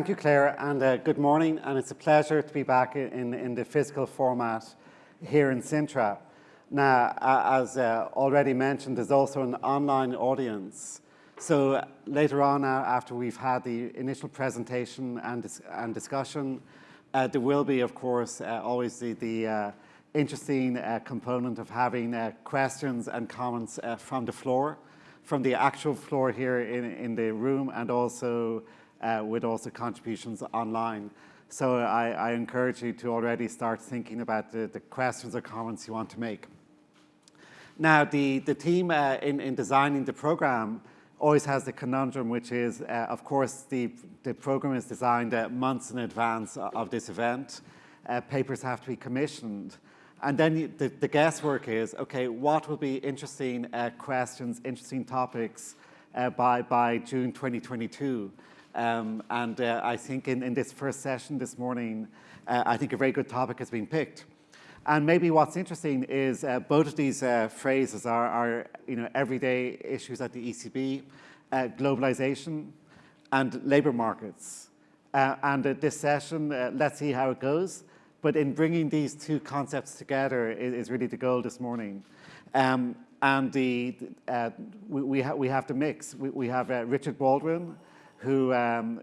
thank you, Claire, and uh, good morning. And it's a pleasure to be back in, in the physical format here in Sintra. Now, as uh, already mentioned, there's also an online audience. So uh, later on, uh, after we've had the initial presentation and, dis and discussion, uh, there will be, of course, uh, always the, the interesting component of having questions and comments from the floor, from the actual floor here in, in the room, and also uh, with also contributions online. So I, I, encourage you to already start thinking about the, the, questions or comments you want to make. Now, the, the team uh, in, in designing the program always has the conundrum, which is, uh, of course, the, the program is designed uh, months in advance of this event. Uh, papers have to be commissioned. And then the, the, guesswork is, okay, what will be interesting uh, questions, interesting topics uh, by, by June 2022? Um, and uh, I think in, in, this first session this morning, uh, I think a very good topic has been picked. And maybe what's interesting is uh, both of these uh, phrases are, are, you know, everyday issues at the ECB, uh, globalization and labor markets. Uh, and this session, let's see how it goes. But in bringing these two concepts together is, is really the goal this morning. Um, and the, we, we, ha we, have to mix. We, we have Richard Baldwin, who um,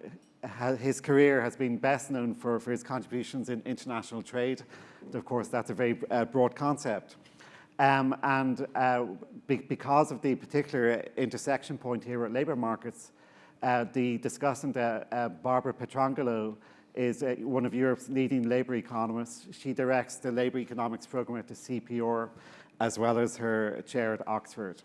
his career has been best known for, for his contributions in international trade. And Of course, that's a very uh, broad concept. Um, and uh, be because of the particular intersection point here at labour markets, uh, the discussant uh, uh, Barbara Petrongolo is uh, one of Europe's leading labour economists. She directs the labour economics program at the CEPR, as well as her chair at Oxford.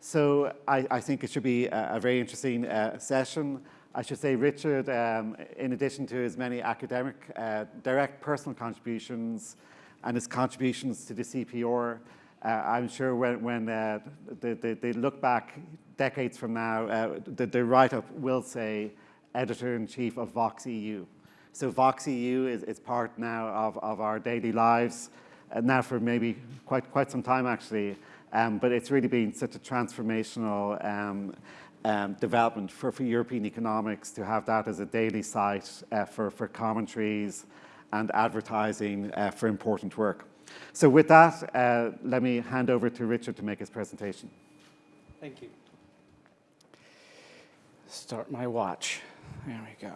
So I, I think it should be a, a very interesting session. I should say Richard, um, in addition to his many academic, uh, direct personal contributions and his contributions to the CEPR, uh, I'm sure when, when uh, they, they, they, look back decades from now, uh, the, the write-up will say editor-in-chief of Vox EU. So Vox EU is, is part now of, of our daily lives, uh, now for maybe quite, quite some time actually. Um, but it's really been such a transformational um, um, development for, for European economics to have that as a daily site uh, for, for commentaries and advertising uh, for important work. So with that, uh, let me hand over to Richard to make his presentation. Thank you. Start my watch. There we go.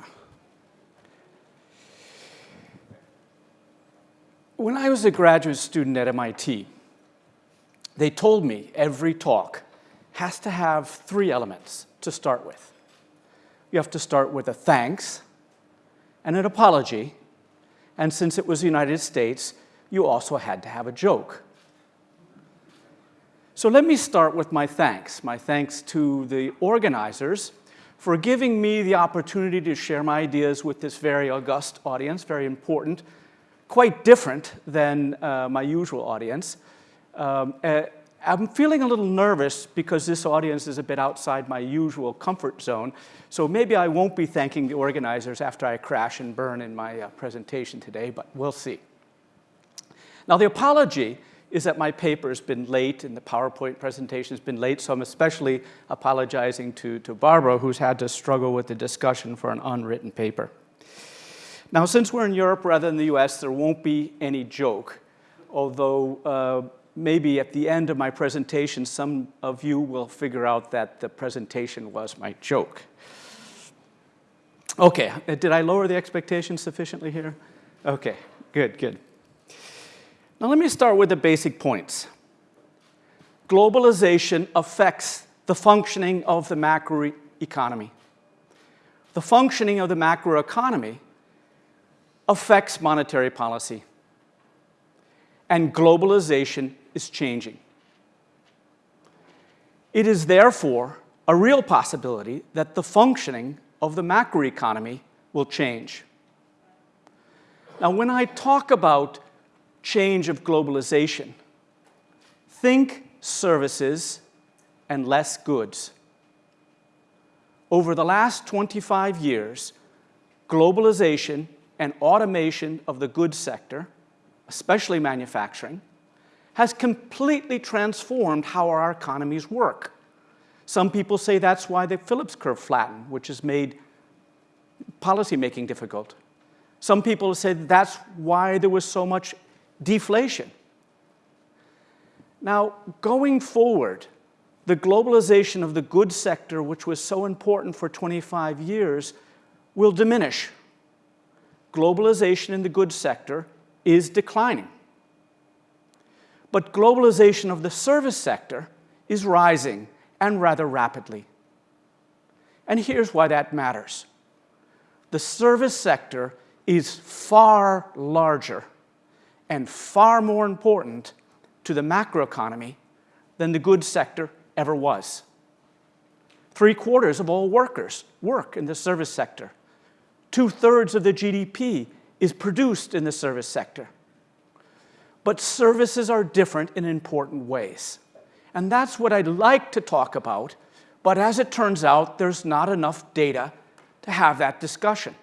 When I was a graduate student at MIT, they told me every talk has to have three elements to start with. You have to start with a thanks and an apology, and since it was the United States, you also had to have a joke. So let me start with my thanks. My thanks to the organizers for giving me the opportunity to share my ideas with this very august audience, very important, quite different than uh, my usual audience. Um, uh, I'm feeling a little nervous because this audience is a bit outside my usual comfort zone, so maybe I won't be thanking the organizers after I crash and burn in my uh, presentation today, but we'll see. Now, the apology is that my paper has been late and the PowerPoint presentation has been late, so I'm especially apologizing to, to Barbara, who's had to struggle with the discussion for an unwritten paper. Now, since we're in Europe rather than the US, there won't be any joke, although uh, maybe at the end of my presentation, some of you will figure out that the presentation was my joke. Okay, uh, did I lower the expectations sufficiently here? Okay, good, good. Now let me start with the basic points. Globalization affects the functioning of the macroeconomy. The functioning of the macroeconomy affects monetary policy. And globalization is changing. It is therefore a real possibility that the functioning of the macroeconomy will change. Now, when I talk about change of globalization, think services and less goods. Over the last 25 years, globalization and automation of the goods sector, especially manufacturing, has completely transformed how our economies work. Some people say that's why the Phillips curve flattened, which has made policymaking difficult. Some people said that's why there was so much deflation. Now, going forward, the globalization of the goods sector, which was so important for 25 years, will diminish. Globalization in the goods sector is declining. But globalization of the service sector is rising and rather rapidly. And here's why that matters. The service sector is far larger and far more important to the macroeconomy than the goods sector ever was. Three quarters of all workers work in the service sector. Two thirds of the GDP is produced in the service sector. But services are different in important ways. And that's what I'd like to talk about, but as it turns out, there's not enough data to have that discussion.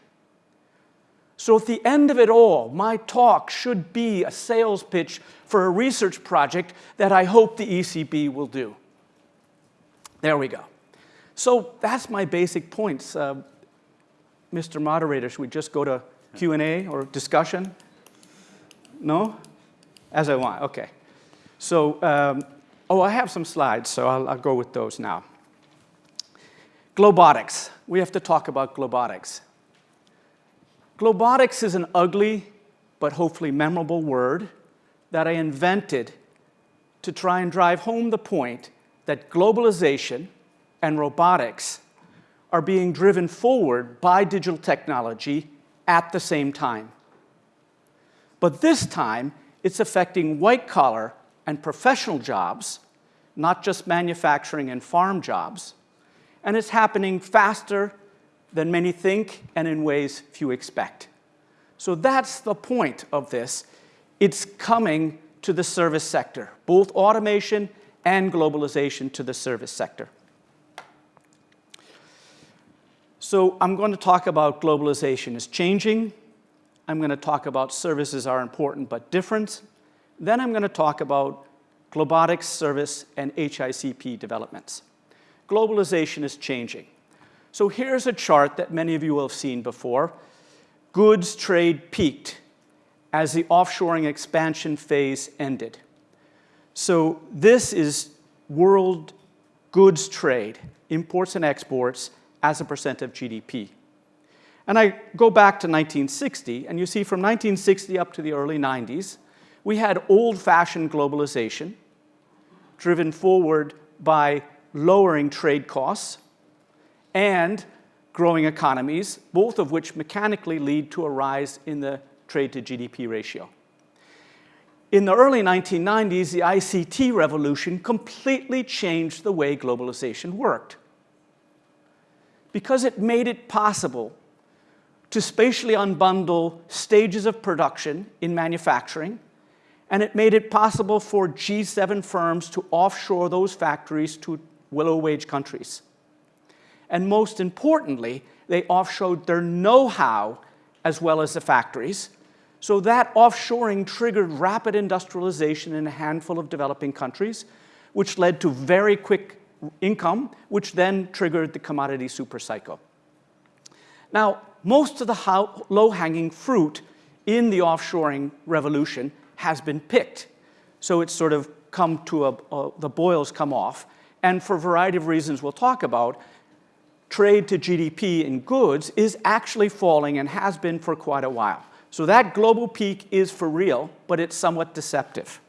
So at the end of it all, my talk should be a sales pitch for a research project that I hope the ECB will do. There we go. So that's my basic points. Uh, Mr. Moderator, should we just go to Q&A or discussion? No? As I want, okay. So, um, oh, I have some slides, so I'll, I'll go with those now. Globotics. We have to talk about globotics. Globotics is an ugly but hopefully memorable word that I invented to try and drive home the point that globalization and robotics are being driven forward by digital technology at the same time. But this time, it's affecting white-collar and professional jobs, not just manufacturing and farm jobs, and it's happening faster than many think and in ways few expect. So that's the point of this. It's coming to the service sector, both automation and globalization to the service sector. So I'm going to talk about globalization is changing. I'm going to talk about services are important but different. Then I'm going to talk about globotics service and HICP developments. Globalization is changing. So here's a chart that many of you will have seen before. Goods trade peaked as the offshoring expansion phase ended. So this is world goods trade, imports and exports, as a percent of GDP. And I go back to 1960, and you see from 1960 up to the early 90s, we had old-fashioned globalization driven forward by lowering trade costs, and growing economies, both of which mechanically lead to a rise in the trade to GDP ratio. In the early 1990s, the ICT revolution completely changed the way globalization worked. Because it made it possible to spatially unbundle stages of production in manufacturing, and it made it possible for G7 firms to offshore those factories to willow-wage countries. And most importantly, they offshored their know-how as well as the factories. So that offshoring triggered rapid industrialization in a handful of developing countries, which led to very quick income, which then triggered the commodity supercycle. Now, most of the low-hanging fruit in the offshoring revolution has been picked. So it's sort of come to a, a, the boils come off. And for a variety of reasons we'll talk about, trade to GDP in goods is actually falling and has been for quite a while. So that global peak is for real, but it's somewhat deceptive.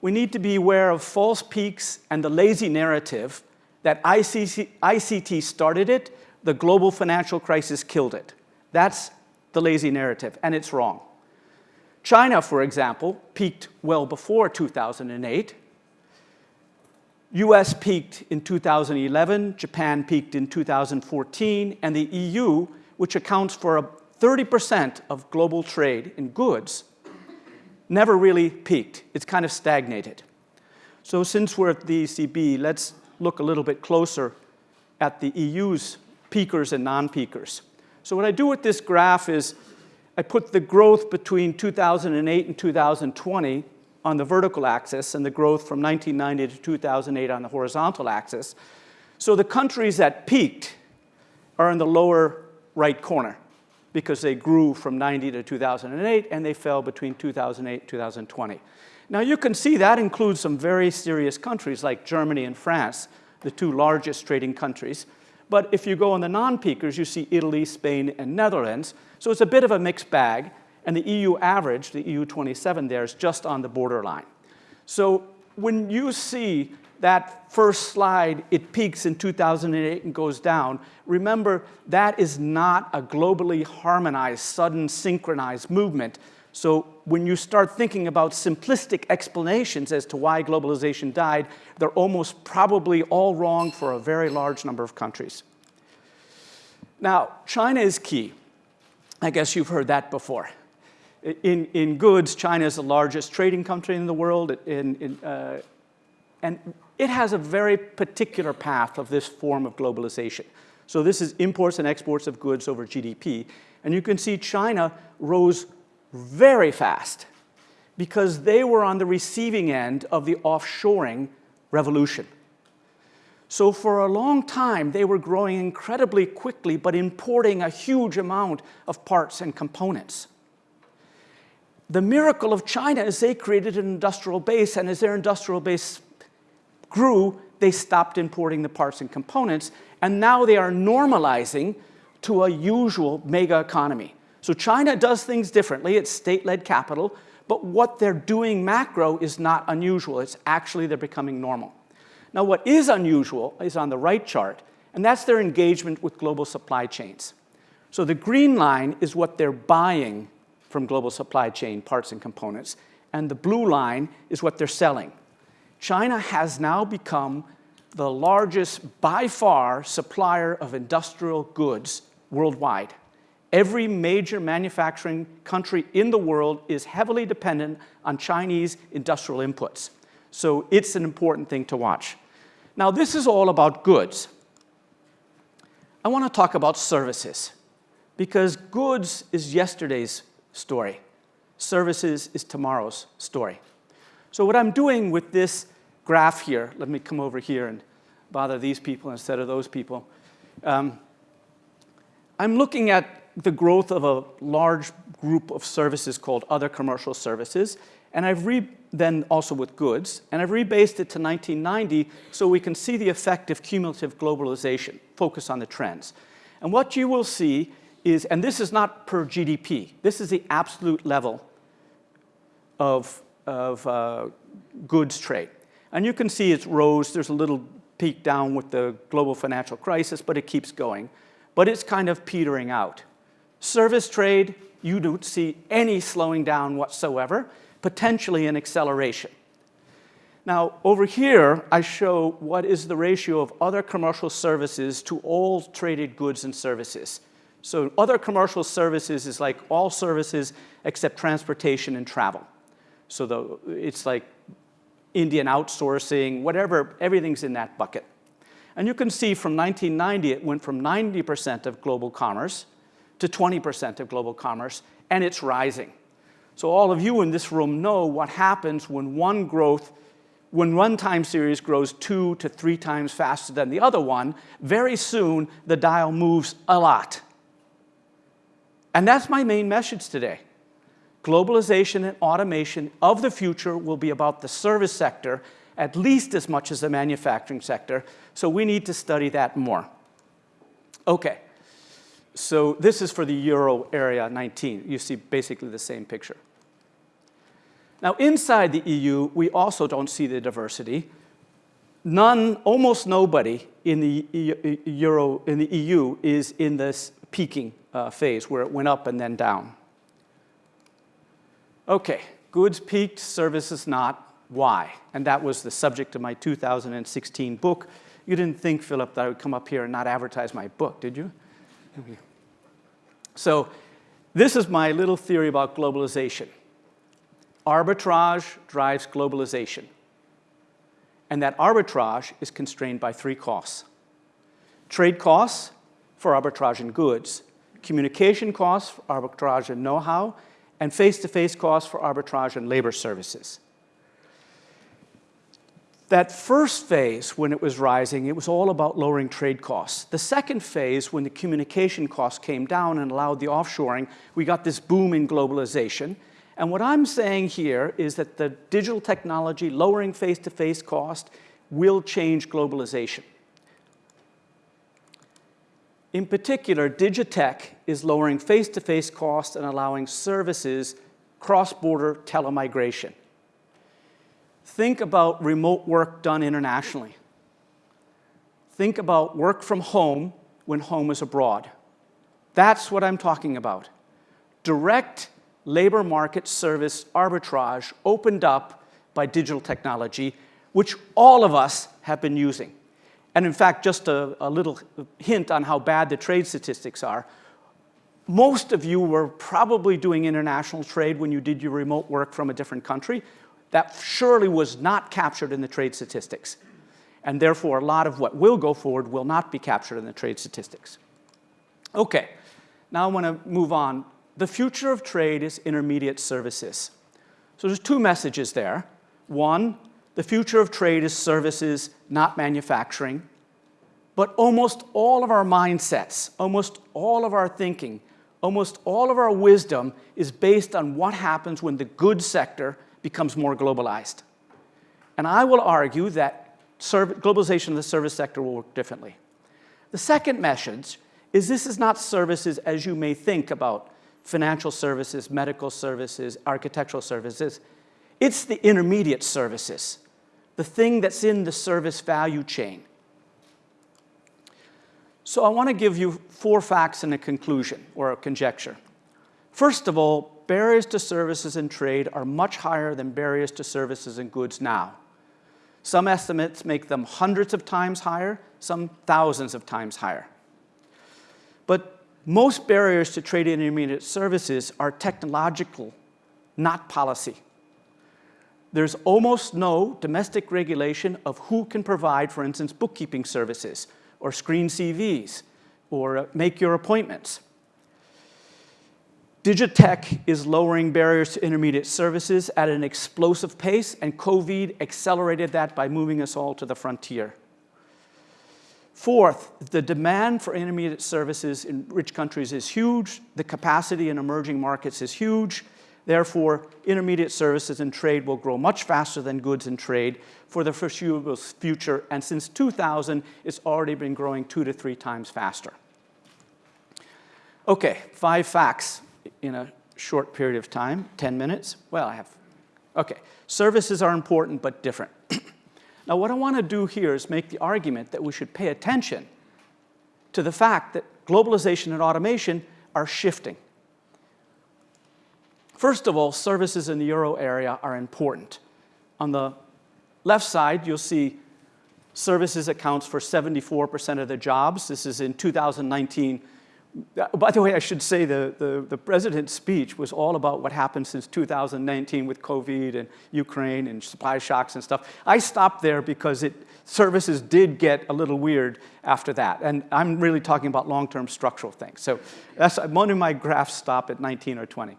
We need to be aware of false peaks and the lazy narrative that ICC, ICT started it, the global financial crisis killed it. That's the lazy narrative, and it's wrong. China, for example, peaked well before 2008, US peaked in 2011, Japan peaked in 2014, and the EU, which accounts for 30% of global trade in goods, never really peaked. It's kind of stagnated. So since we're at the ECB, let's look a little bit closer at the EU's peakers and non-peakers. So what I do with this graph is I put the growth between 2008 and 2020 on the vertical axis and the growth from 1990 to 2008 on the horizontal axis. So the countries that peaked are in the lower right corner because they grew from 90 to 2008 and they fell between 2008 and 2020. Now you can see that includes some very serious countries like Germany and France, the two largest trading countries. But if you go on the non-peakers, you see Italy, Spain, and Netherlands. So it's a bit of a mixed bag. And the EU average, the EU 27 there, is just on the borderline. So when you see that first slide, it peaks in 2008 and goes down, remember that is not a globally harmonized, sudden synchronized movement. So when you start thinking about simplistic explanations as to why globalization died, they're almost probably all wrong for a very large number of countries. Now, China is key. I guess you've heard that before. In, in goods, China is the largest trading country in the world, in, in, uh, and it has a very particular path of this form of globalization. So this is imports and exports of goods over GDP. And you can see China rose very fast because they were on the receiving end of the offshoring revolution. So for a long time, they were growing incredibly quickly, but importing a huge amount of parts and components. The miracle of China is they created an industrial base, and as their industrial base grew, they stopped importing the parts and components, and now they are normalizing to a usual mega economy. So China does things differently. It's state-led capital. But what they're doing macro is not unusual. It's actually they're becoming normal. Now, what is unusual is on the right chart, and that's their engagement with global supply chains. So the green line is what they're buying from global supply chain parts and components, and the blue line is what they're selling. China has now become the largest, by far, supplier of industrial goods worldwide. Every major manufacturing country in the world is heavily dependent on Chinese industrial inputs. So it's an important thing to watch. Now, this is all about goods. I want to talk about services because goods is yesterday's story. Services is tomorrow's story. So what I'm doing with this graph here, let me come over here and bother these people instead of those people. Um, I'm looking at the growth of a large group of services called other commercial services. And I've re then also with goods, and I've rebased it to 1990 so we can see the effect of cumulative globalization, focus on the trends. And what you will see is, and this is not per GDP, this is the absolute level of, of uh, goods trade. And you can see it rose, there's a little peak down with the global financial crisis, but it keeps going. But it's kind of petering out. Service trade, you don't see any slowing down whatsoever, potentially an acceleration. Now, over here, I show what is the ratio of other commercial services to all traded goods and services. So other commercial services is like all services except transportation and travel. So the, it's like Indian outsourcing, whatever, everything's in that bucket. And you can see from 1990, it went from 90% of global commerce to 20% of global commerce, and it's rising. So all of you in this room know what happens when one growth, when one time series grows two to three times faster than the other one, very soon the dial moves a lot. And that's my main message today. Globalization and automation of the future will be about the service sector at least as much as the manufacturing sector, so we need to study that more. Okay. So this is for the euro area 19. You see basically the same picture. Now inside the EU, we also don't see the diversity. None, almost nobody in the euro in the EU is in this peaking uh, phase where it went up and then down. Okay, goods peaked, services not. Why? And that was the subject of my 2016 book. You didn't think, Philip, that I would come up here and not advertise my book, did you? So this is my little theory about globalization. Arbitrage drives globalization. And that arbitrage is constrained by three costs. Trade costs for arbitrage in goods, communication costs for arbitrage in know-how, and face-to-face -face costs for arbitrage in labor services. That first phase, when it was rising, it was all about lowering trade costs. The second phase, when the communication costs came down and allowed the offshoring, we got this boom in globalization. And what I'm saying here is that the digital technology, lowering face-to-face -face cost, will change globalization. In particular, Digitech is lowering face-to-face -face costs and allowing services cross-border telemigration. Think about remote work done internationally. Think about work from home when home is abroad. That's what I'm talking about. Direct labor market service arbitrage opened up by digital technology, which all of us have been using. And in fact, just a, a, little hint on how bad the trade statistics are. Most of you were probably doing international trade when you did your remote work from a different country. That surely was not captured in the trade statistics. And therefore, a lot of what will go forward will not be captured in the trade statistics. Okay, now I want to move on. The future of trade is intermediate services. So there's two messages there. One, the future of trade is services, not manufacturing. But almost all of our mindsets, almost all of our thinking, almost all of our wisdom is based on what happens when the goods sector becomes more globalized. And I will argue that globalization of the service sector will work differently. The second message is this is not services as you may think about financial services, medical services, architectural services. It's the intermediate services, the thing that's in the service value chain. So I want to give you four facts and a conclusion or a conjecture. First of all, barriers to services and trade are much higher than barriers to services and goods now. Some estimates make them hundreds of times higher, some thousands of times higher. But most barriers to trade and intermediate services are technological, not policy. There's almost no domestic regulation of who can provide, for instance, bookkeeping services, or screen CVs, or make your appointments. Digitech is lowering barriers to intermediate services at an explosive pace, and COVID accelerated that by moving us all to the frontier. Fourth, the demand for intermediate services in rich countries is huge. The capacity in emerging markets is huge. Therefore, intermediate services and trade will grow much faster than goods and trade for the foreseeable future. And since 2000, it's already been growing two to three times faster. Okay, five facts in a short period of time, 10 minutes? Well, I have, okay. Services are important but different. now what I want to do here is make the argument that we should pay attention to the fact that globalization and automation are shifting. First of all, services in the euro area are important. On the left side, you'll see services accounts for 74% of the jobs. This is in 2019 by the way, I should say the, the, the, president's speech was all about what happened since 2019 with COVID and Ukraine and supply shocks and stuff. I stopped there because it, services did get a little weird after that. And I'm really talking about long-term structural things. So that's, one of my graphs stop at 19 or 20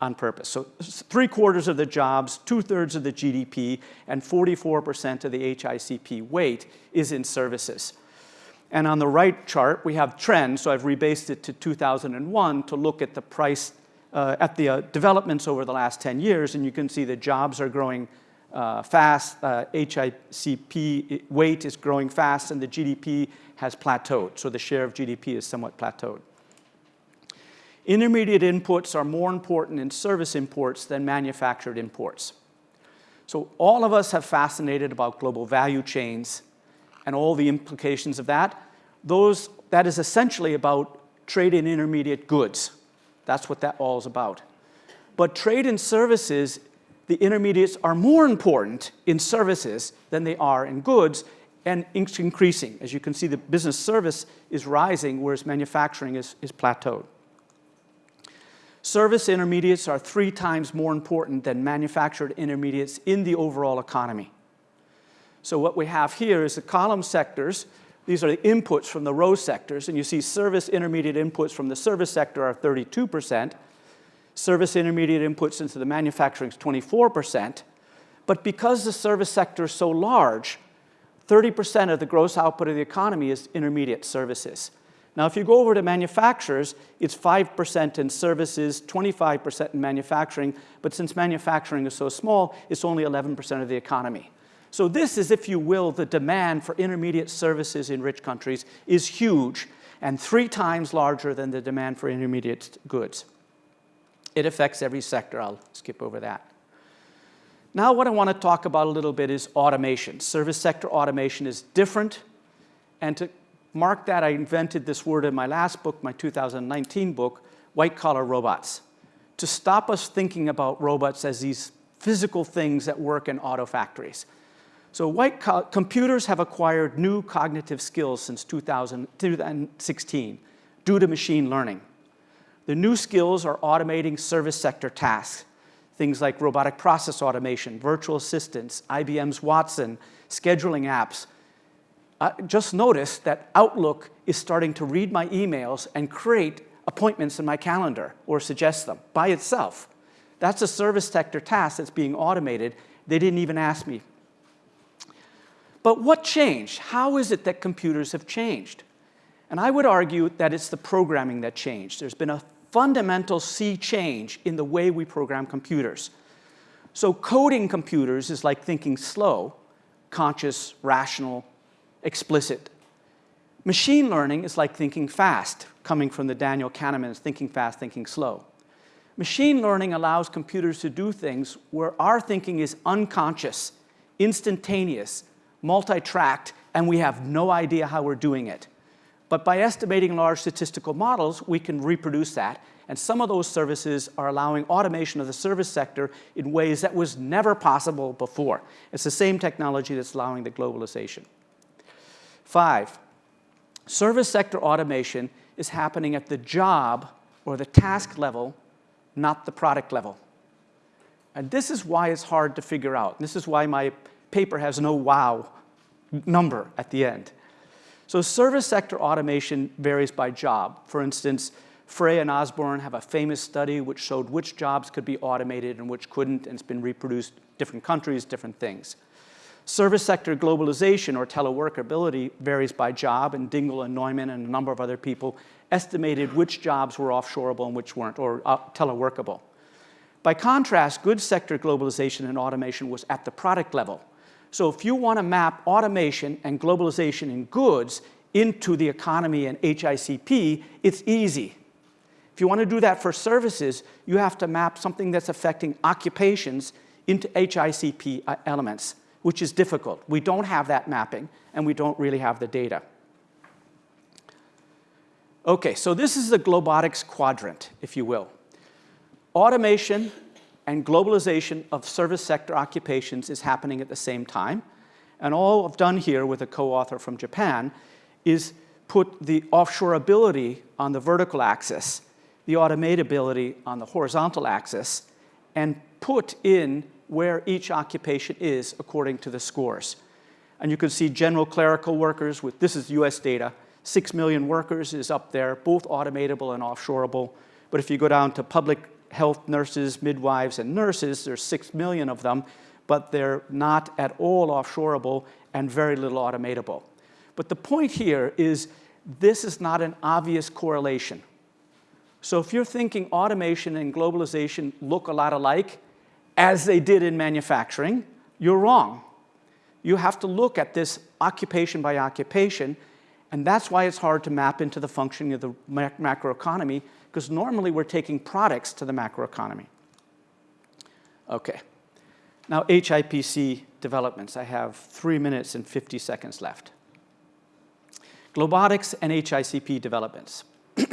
on purpose. So three quarters of the jobs, two thirds of the GDP, and 44% of the HICP weight is in services. And on the right chart, we have trends. So I've rebased it to 2001 to look at the price, uh, at the uh, developments over the last 10 years. And you can see the jobs are growing uh, fast. HICP uh, weight is growing fast, and the GDP has plateaued. So the share of GDP is somewhat plateaued. Intermediate inputs are more important in service imports than manufactured imports. So all of us have fascinated about global value chains and all the implications of that, those, that is essentially about trade in intermediate goods. That's what that all is about. But trade in services, the intermediates are more important in services than they are in goods, and it's increasing. As you can see, the business service is rising, whereas manufacturing is, is plateaued. Service intermediates are three times more important than manufactured intermediates in the overall economy. So what we have here is the column sectors. These are the inputs from the row sectors, and you see service intermediate inputs from the service sector are 32%. Service intermediate inputs into the manufacturing is 24%. But because the service sector is so large, 30% of the gross output of the economy is intermediate services. Now, if you go over to manufacturers, it's 5% in services, 25% in manufacturing, but since manufacturing is so small, it's only 11% of the economy. So this is, if you will, the demand for intermediate services in rich countries is huge and three times larger than the demand for intermediate goods. It affects every sector. I'll skip over that. Now what I want to talk about a little bit is automation. Service sector automation is different. And to mark that, I invented this word in my last book, my 2019 book, white-collar robots, to stop us thinking about robots as these physical things that work in auto factories. So white computers have acquired new cognitive skills since 2000, 2016 due to machine learning. The new skills are automating service sector tasks, things like robotic process automation, virtual assistants, IBM's Watson, scheduling apps. Uh, just notice that Outlook is starting to read my emails and create appointments in my calendar or suggest them by itself. That's a service sector task that's being automated. They didn't even ask me but what changed? How is it that computers have changed? And I would argue that it's the programming that changed. There's been a fundamental sea change in the way we program computers. So coding computers is like thinking slow, conscious, rational, explicit. Machine learning is like thinking fast, coming from the Daniel Kahneman's thinking fast, thinking slow. Machine learning allows computers to do things where our thinking is unconscious, instantaneous, multi-tracked, and we have no idea how we're doing it. But by estimating large statistical models, we can reproduce that. And some of those services are allowing automation of the service sector in ways that was never possible before. It's the same technology that's allowing the globalization. Five, service sector automation is happening at the job or the task level, not the product level. And this is why it's hard to figure out. This is why my paper has no wow number at the end. So service sector automation varies by job. For instance, Frey and Osborne have a famous study which showed which jobs could be automated and which couldn't, and it's been reproduced different countries, different things. Service sector globalization or teleworkability varies by job, and Dingel and Neiman and a number of other people estimated which jobs were offshoreable and which weren't, or uh, teleworkable. By contrast, goods sector globalization and automation was at the product level. So if you want to map automation and globalization in goods into the economy and HICP, it's easy. If you want to do that for services, you have to map something that's affecting occupations into HICP uh, elements, which is difficult. We don't have that mapping, and we don't really have the data. Okay, so this is the globotics quadrant, if you will. Automation and globalization of service sector occupations is happening at the same time. And all I've done here with a co-author from Japan is put the offshoreability on the vertical axis, the automatability on the horizontal axis, and put in where each occupation is according to the scores. And you can see general clerical workers with, this is US data, 6 million workers is up there, both automatable and offshoreable. But if you go down to public health nurses, midwives, and nurses. There's six million of them, but they're not at all offshoreable and very little automatable. But the point here is this is not an obvious correlation. So if you're thinking automation and globalization look a lot alike, as they did in manufacturing, you're wrong. You have to look at this occupation by occupation, and that's why it's hard to map into the functioning of the macroeconomy because normally we're taking products to the macroeconomy. Okay. Now, HIPC developments. I have three minutes and 50 seconds left. Globotics and HICP developments.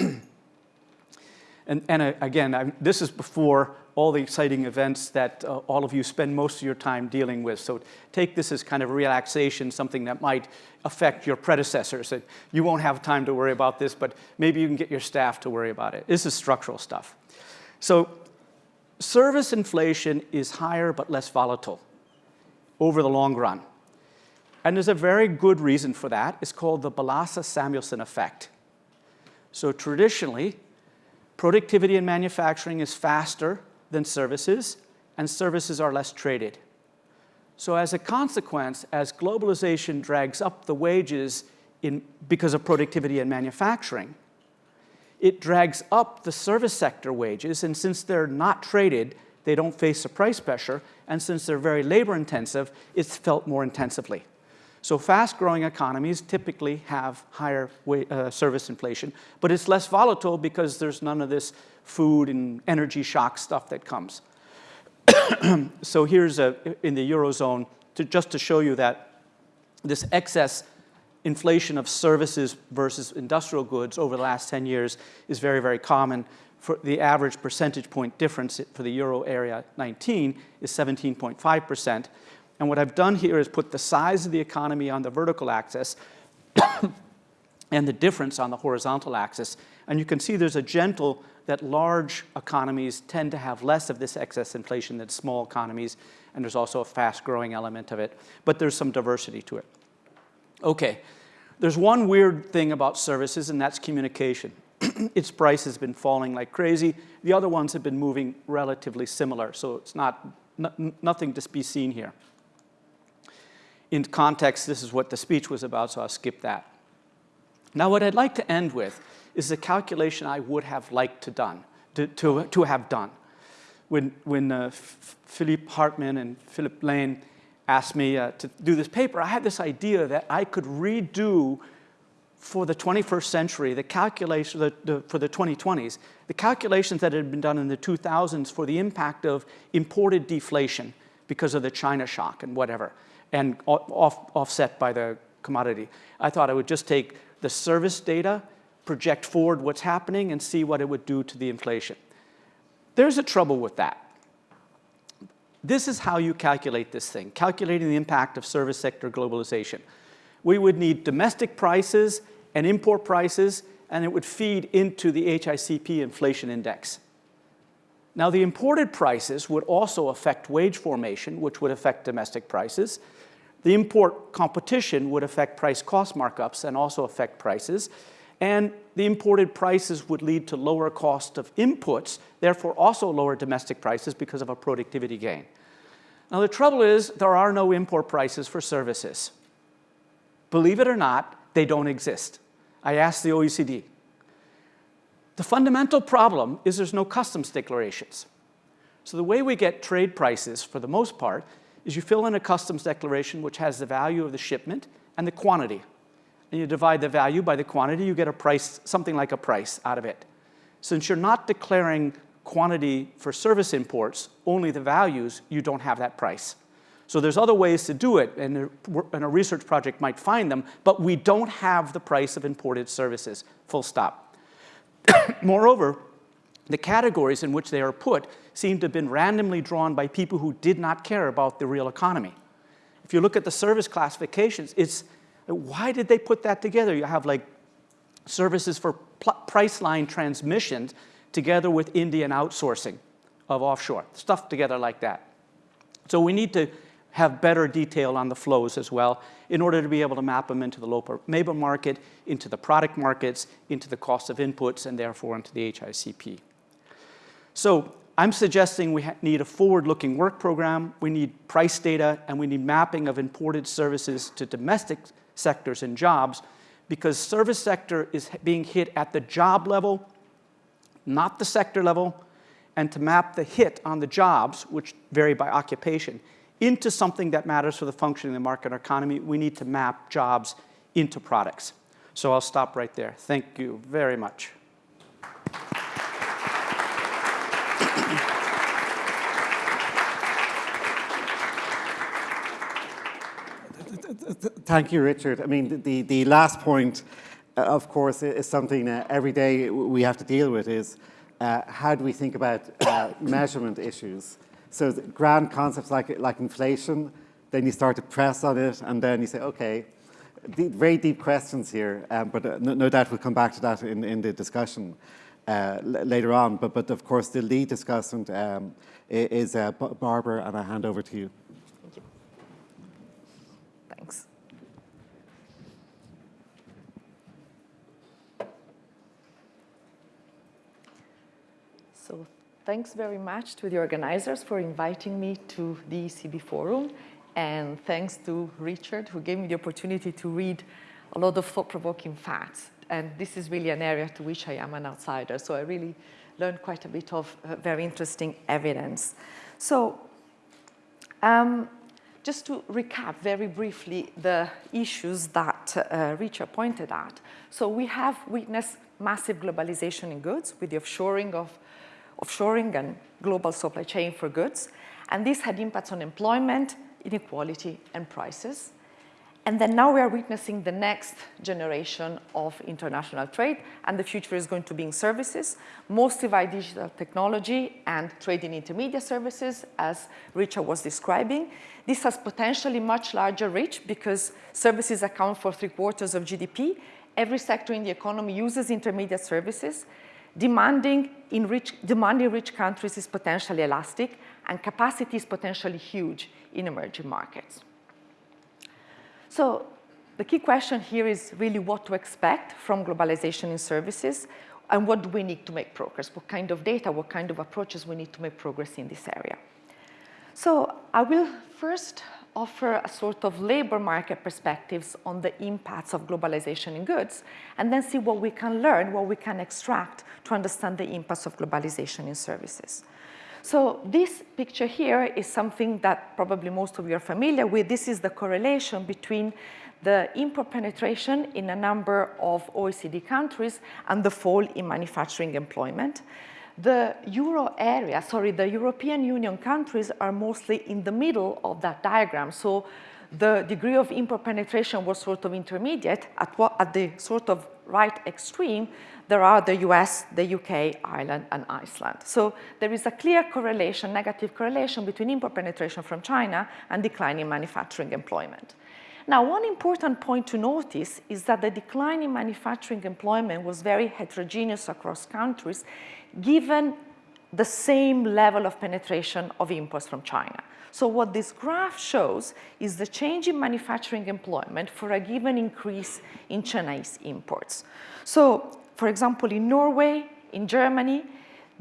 And, and uh, again, I'm, this is before all the exciting events that uh, all of you spend most of your time dealing with. So take this as kind of relaxation, something that might affect your predecessors. You won't have time to worry about this, but maybe you can get your staff to worry about it. This is structural stuff. So service inflation is higher but less volatile over the long run. And there's a very good reason for that. It's called the Balassa-Samuelson effect. So traditionally, Productivity in manufacturing is faster than services, and services are less traded. So as a consequence, as globalization drags up the wages in, because of productivity and manufacturing, it drags up the service sector wages, and since they're not traded, they don't face a price pressure, and since they're very labor intensive, it's felt more intensively. So fast-growing economies typically have higher uh, service inflation, but it's less volatile because there's none of this food and energy shock stuff that comes. so here's a, in the Eurozone, to, just to show you that this excess inflation of services versus industrial goods over the last 10 years is very, very common. For the average percentage point difference for the euro area 19 is 17.5%. And what I've done here is put the size of the economy on the vertical axis and the difference on the horizontal axis. And you can see there's a gentle that large economies tend to have less of this excess inflation than small economies, and there's also a fast-growing element of it, but there's some diversity to it. Okay, there's one weird thing about services, and that's communication. its price has been falling like crazy. The other ones have been moving relatively similar, so it's not nothing to be seen here in context, this is what the speech was about, so I'll skip that. Now, what I'd like to end with is a calculation I would have liked to, done, to, to, to have done. When, when uh, Philippe Hartmann and Philip Lane asked me uh, to do this paper, I had this idea that I could redo for the 21st century, the calculation the, the, for the 2020s, the calculations that had been done in the 2000s for the impact of imported deflation because of the China shock and whatever and off, offset by the commodity. I thought I would just take the service data, project forward what's happening, and see what it would do to the inflation. There's a trouble with that. This is how you calculate this thing, calculating the impact of service sector globalization. We would need domestic prices and import prices, and it would feed into the HICP inflation index. Now, the imported prices would also affect wage formation, which would affect domestic prices. The import competition would affect price cost markups and also affect prices. And the imported prices would lead to lower cost of inputs, therefore also lower domestic prices because of a productivity gain. Now the trouble is there are no import prices for services. Believe it or not, they don't exist. I asked the OECD. The fundamental problem is there's no customs declarations. So the way we get trade prices, for the most part, is you fill in a customs declaration which has the value of the shipment and the quantity. And you divide the value by the quantity, you get a price, something like a price out of it. Since you're not declaring quantity for service imports, only the values, you don't have that price. So there's other ways to do it, and a research project might find them, but we don't have the price of imported services, full stop. Moreover, the categories in which they are put seem to have been randomly drawn by people who did not care about the real economy. If you look at the service classifications, it's, why did they put that together? You have like services for price line transmissions together with Indian outsourcing of offshore, stuff together like that. So we need to have better detail on the flows as well in order to be able to map them into the local labor market, into the product markets, into the cost of inputs, and therefore into the HICP. So I'm suggesting we need a forward-looking work program, we need price data, and we need mapping of imported services to domestic sectors and jobs because service sector is being hit at the job level, not the sector level, and to map the hit on the jobs, which vary by occupation, into something that matters for the functioning of the market economy, we need to map jobs into products. So I'll stop right there. Thank you very much. Thank you, Richard. I mean, the, the last point, uh, of course, is something uh, every day we have to deal with is uh, how do we think about uh, measurement issues? So grand concepts like, like inflation, then you start to press on it, and then you say, okay, very deep questions here, um, but uh, no, no, doubt we'll come back to that in, in the discussion uh, later on. But, but of course, the lead discussant um, is Barbara, and I hand over to you. So thanks very much to the organizers for inviting me to the ECB forum and thanks to Richard, who gave me the opportunity to read a lot of thought-provoking facts. And this is really an area to which I am an outsider. So I really learned quite a bit of uh, very interesting evidence. So um, just to recap very briefly the issues that uh, Richard pointed at. So we have witnessed massive globalization in goods with the offshoring of offshoring and global supply chain for goods. And this had impacts on employment, inequality, and prices. And then now we are witnessing the next generation of international trade, and the future is going to be in services, mostly by digital technology and trade in intermediate services, as Richard was describing. This has potentially much larger reach because services account for three quarters of GDP. Every sector in the economy uses intermediate services. Demanding in rich, demand in rich countries is potentially elastic, and capacity is potentially huge in emerging markets. So the key question here is really what to expect from globalization in services and what do we need to make progress? What kind of data, what kind of approaches we need to make progress in this area? So I will first offer a sort of labor market perspectives on the impacts of globalization in goods, and then see what we can learn, what we can extract to understand the impacts of globalization in services. So this picture here is something that probably most of you are familiar with. This is the correlation between the import penetration in a number of OECD countries and the fall in manufacturing employment. The euro area, sorry, the European Union countries are mostly in the middle of that diagram. So the degree of import penetration was sort of intermediate at, what, at the sort of right extreme, there are the US, the UK, Ireland, and Iceland. So there is a clear correlation, negative correlation between import penetration from China and declining manufacturing employment. Now, one important point to notice is that the decline in manufacturing employment was very heterogeneous across countries, given the same level of penetration of imports from China. So what this graph shows is the change in manufacturing employment for a given increase in Chinese imports. So for example, in Norway, in Germany,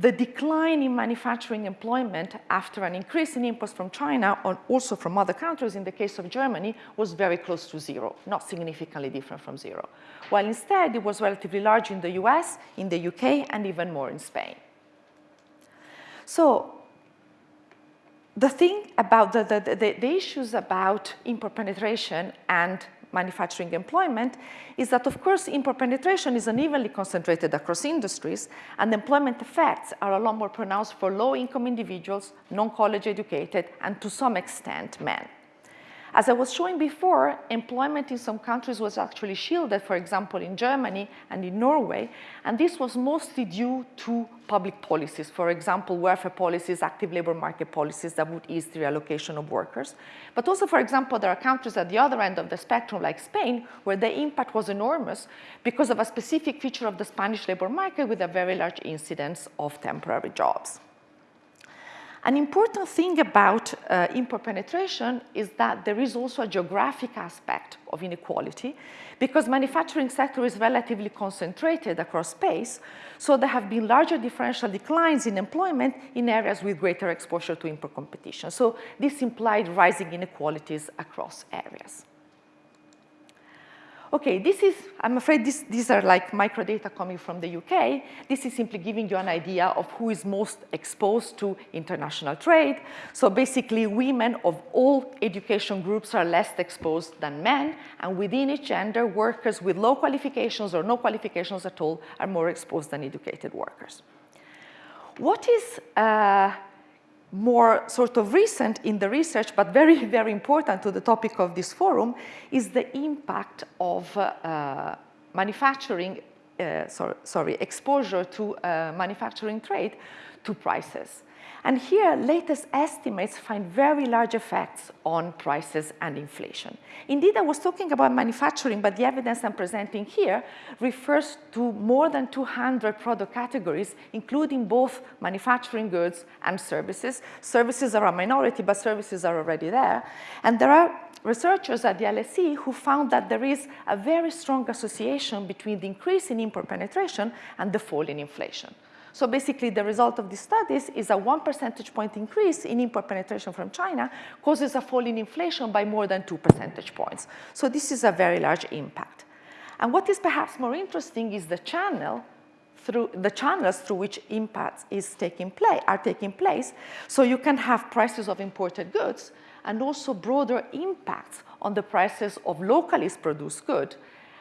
the decline in manufacturing employment after an increase in imports from China and also from other countries, in the case of Germany, was very close to zero, not significantly different from zero. While instead, it was relatively large in the US, in the UK, and even more in Spain. So the thing about the, the, the, the issues about import penetration and manufacturing employment is that, of course, import penetration is unevenly concentrated across industries, and employment effects are a lot more pronounced for low-income individuals, non-college educated, and to some extent, men. As I was showing before, employment in some countries was actually shielded, for example, in Germany and in Norway, and this was mostly due to public policies, for example, welfare policies, active labor market policies that would ease the reallocation of workers. But also, for example, there are countries at the other end of the spectrum, like Spain, where the impact was enormous because of a specific feature of the Spanish labor market with a very large incidence of temporary jobs. An important thing about uh, import penetration is that there is also a geographic aspect of inequality because manufacturing sector is relatively concentrated across space, so there have been larger differential declines in employment in areas with greater exposure to import competition. So this implied rising inequalities across areas. Okay, this is, I'm afraid this, these are like microdata coming from the UK. This is simply giving you an idea of who is most exposed to international trade. So basically, women of all education groups are less exposed than men, and within each gender, workers with low qualifications or no qualifications at all are more exposed than educated workers. What is uh, more sort of recent in the research, but very, very important to the topic of this forum, is the impact of uh, manufacturing, uh, sorry, sorry, exposure to uh, manufacturing trade to prices. And here, latest estimates find very large effects on prices and inflation. Indeed, I was talking about manufacturing, but the evidence I'm presenting here refers to more than 200 product categories, including both manufacturing goods and services. Services are a minority, but services are already there. And there are researchers at the LSE who found that there is a very strong association between the increase in import penetration and the fall in inflation. So basically, the result of these studies is a one percentage point increase in import penetration from China causes a fall in inflation by more than two percentage points. So this is a very large impact. And what is perhaps more interesting is the channel through the channels through which impacts is taking play, are taking place. So you can have prices of imported goods and also broader impacts on the prices of locally produced goods.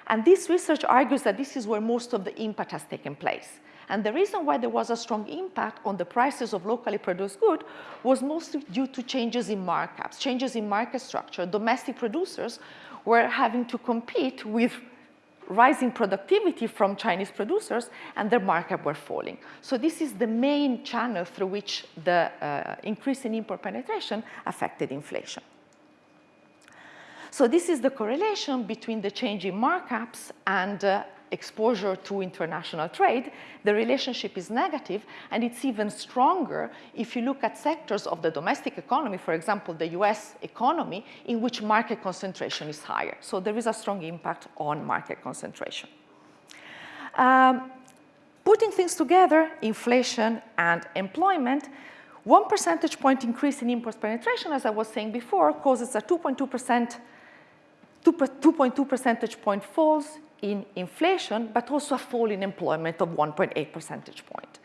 And this research argues that this is where most of the impact has taken place. And the reason why there was a strong impact on the prices of locally produced goods was mostly due to changes in markups, changes in market structure. Domestic producers were having to compete with rising productivity from Chinese producers and their markup were falling. So this is the main channel through which the uh, increase in import penetration affected inflation. So this is the correlation between the change in markups and uh, exposure to international trade, the relationship is negative, and it's even stronger if you look at sectors of the domestic economy, for example, the US economy, in which market concentration is higher. So there is a strong impact on market concentration. Um, putting things together, inflation and employment, one percentage point increase in import penetration, as I was saying before, causes a 2.2 percent 2.2 percentage point falls in inflation, but also a fall in employment of 1.8 percentage point.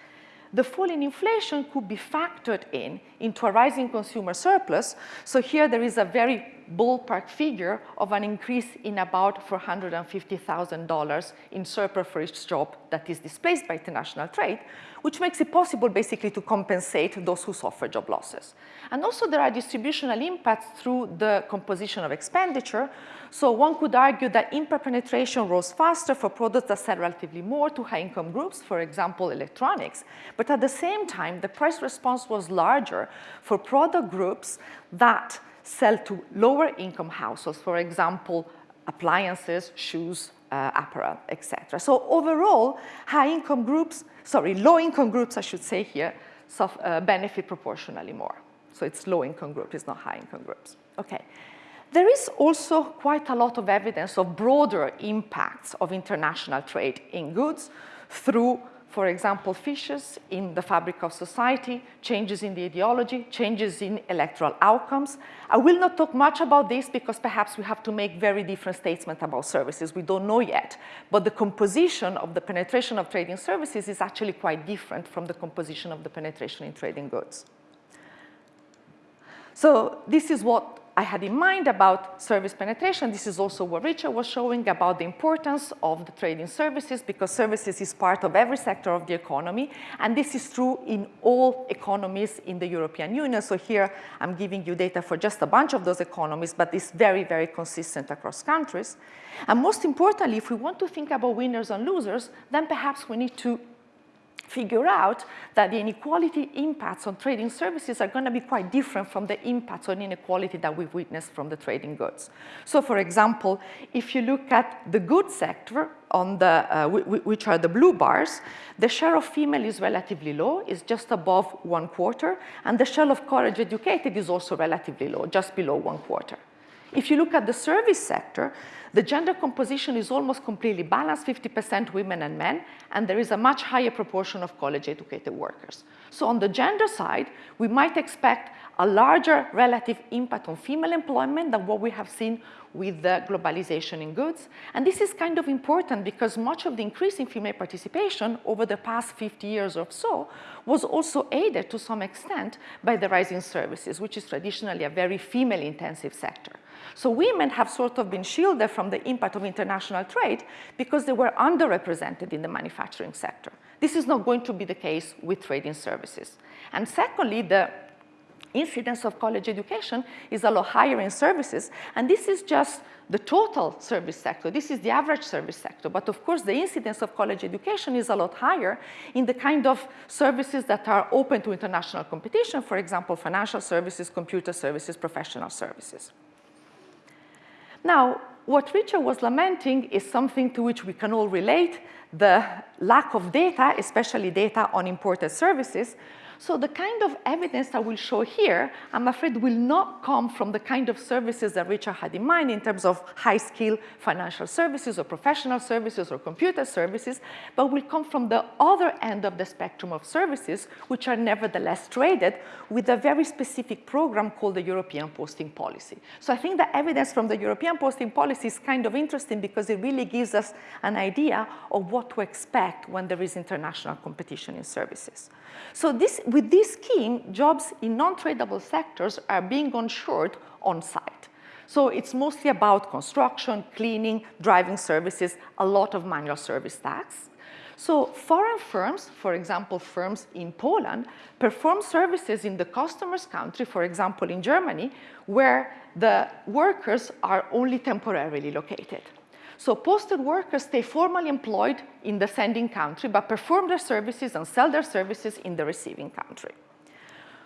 The fall in inflation could be factored in into a rising consumer surplus. So here there is a very ballpark figure of an increase in about $450,000 in surplus for each job that is displaced by international trade, which makes it possible basically to compensate those who suffer job losses. And also there are distributional impacts through the composition of expenditure. So one could argue that import penetration rose faster for products that sell relatively more to high income groups, for example, electronics. But at the same time, the price response was larger for product groups that sell to lower income households, for example, appliances, shoes, uh, apparel, etc. So overall, high income groups, sorry, low income groups, I should say here, uh, benefit proportionally more. So it's low income groups, it's not high income groups. Okay. There is also quite a lot of evidence of broader impacts of international trade in goods through for example, fissures in the fabric of society, changes in the ideology, changes in electoral outcomes. I will not talk much about this because perhaps we have to make very different statements about services. We don't know yet. But the composition of the penetration of trading services is actually quite different from the composition of the penetration in trading goods. So this is what I had in mind about service penetration. This is also what Richard was showing about the importance of the trading services because services is part of every sector of the economy. And this is true in all economies in the European Union. So here I'm giving you data for just a bunch of those economies, but it's very, very consistent across countries. And most importantly, if we want to think about winners and losers, then perhaps we need to figure out that the inequality impacts on trading services are going to be quite different from the impacts on inequality that we've witnessed from the trading goods. So for example, if you look at the goods sector, on the, uh, which are the blue bars, the share of female is relatively low, is just above one quarter, and the share of college educated is also relatively low, just below one quarter. If you look at the service sector, the gender composition is almost completely balanced, 50% women and men, and there is a much higher proportion of college-educated workers. So on the gender side, we might expect a larger relative impact on female employment than what we have seen with the globalization in goods. And this is kind of important because much of the increase in female participation over the past 50 years or so was also aided to some extent by the rise in services, which is traditionally a very female-intensive sector. So women have sort of been shielded from the impact of international trade because they were underrepresented in the manufacturing sector. This is not going to be the case with trading services. And secondly, the incidence of college education is a lot higher in services. And this is just the total service sector. This is the average service sector. But of course, the incidence of college education is a lot higher in the kind of services that are open to international competition, for example, financial services, computer services, professional services. Now, what Richard was lamenting is something to which we can all relate, the lack of data, especially data on imported services, so the kind of evidence I will show here, I'm afraid will not come from the kind of services that Richard had in mind in terms of high-skill financial services or professional services or computer services, but will come from the other end of the spectrum of services, which are nevertheless traded with a very specific program called the European Posting Policy. So I think the evidence from the European Posting Policy is kind of interesting because it really gives us an idea of what to expect when there is international competition in services. So this, with this scheme, jobs in non-tradable sectors are being onshored on site. So it's mostly about construction, cleaning, driving services, a lot of manual service tasks. So foreign firms, for example, firms in Poland, perform services in the customer's country, for example, in Germany, where the workers are only temporarily located. So posted workers stay formally employed in the sending country, but perform their services and sell their services in the receiving country.